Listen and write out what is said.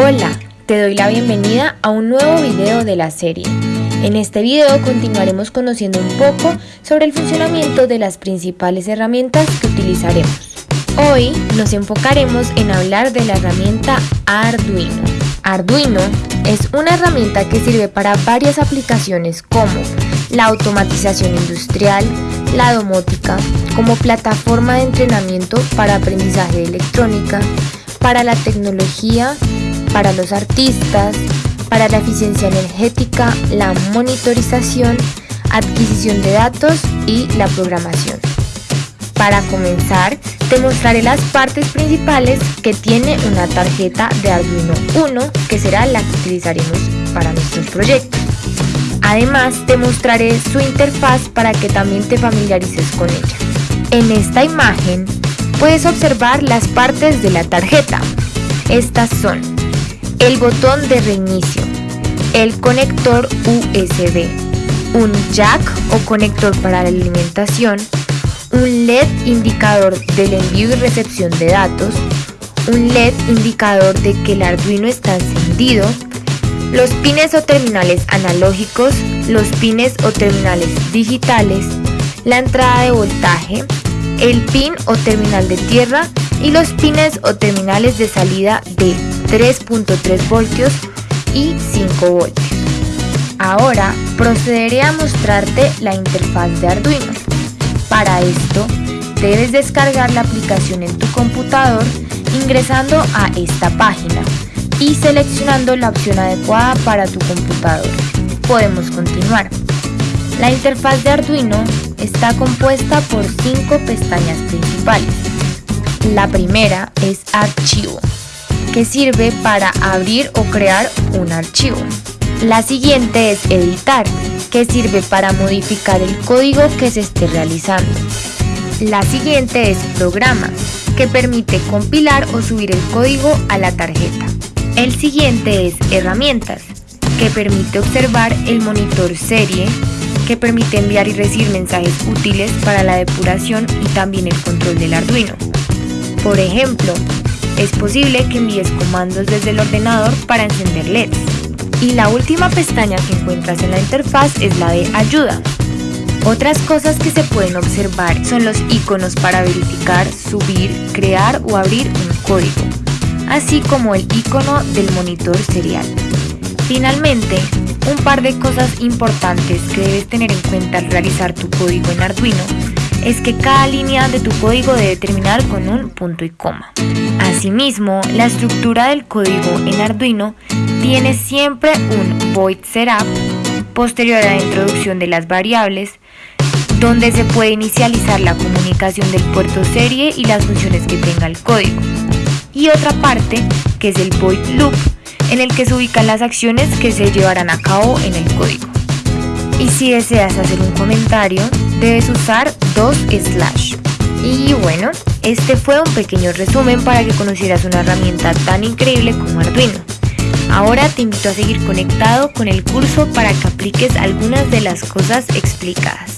Hola, te doy la bienvenida a un nuevo video de la serie. En este video continuaremos conociendo un poco sobre el funcionamiento de las principales herramientas que utilizaremos. Hoy nos enfocaremos en hablar de la herramienta Arduino. Arduino es una herramienta que sirve para varias aplicaciones como la automatización industrial, la domótica, como plataforma de entrenamiento para aprendizaje de electrónica, para la tecnología, para los artistas, para la eficiencia energética, la monitorización, adquisición de datos y la programación. Para comenzar, te mostraré las partes principales que tiene una tarjeta de Arduino 1 que será la que utilizaremos para nuestros proyectos. Además, te mostraré su interfaz para que también te familiarices con ella. En esta imagen puedes observar las partes de la tarjeta. Estas son el botón de reinicio, el conector USB, un jack o conector para la alimentación, un LED indicador del envío y recepción de datos, un LED indicador de que el Arduino está encendido, los pines o terminales analógicos, los pines o terminales digitales, la entrada de voltaje, el pin o terminal de tierra. Y los pines o terminales de salida de 3.3 voltios y 5 voltios. Ahora procederé a mostrarte la interfaz de Arduino. Para esto, debes descargar la aplicación en tu computador ingresando a esta página y seleccionando la opción adecuada para tu computador. Podemos continuar. La interfaz de Arduino está compuesta por cinco pestañas principales. La primera es Archivo, que sirve para abrir o crear un archivo. La siguiente es Editar, que sirve para modificar el código que se esté realizando. La siguiente es Programa, que permite compilar o subir el código a la tarjeta. El siguiente es Herramientas, que permite observar el monitor serie, que permite enviar y recibir mensajes útiles para la depuración y también el control del Arduino. Por ejemplo, es posible que envíes comandos desde el ordenador para encender LEDs. Y la última pestaña que encuentras en la interfaz es la de Ayuda. Otras cosas que se pueden observar son los iconos para verificar, subir, crear o abrir un código, así como el icono del monitor serial. Finalmente, un par de cosas importantes que debes tener en cuenta al realizar tu código en Arduino es que cada línea de tu código debe terminar con un punto y coma. Asimismo, la estructura del código en Arduino tiene siempre un void setup posterior a la introducción de las variables, donde se puede inicializar la comunicación del puerto serie y las funciones que tenga el código. Y otra parte, que es el void loop, en el que se ubican las acciones que se llevarán a cabo en el código. Y si deseas hacer un comentario, debes usar dos slash. Y bueno, este fue un pequeño resumen para que conocieras una herramienta tan increíble como Arduino. Ahora te invito a seguir conectado con el curso para que apliques algunas de las cosas explicadas.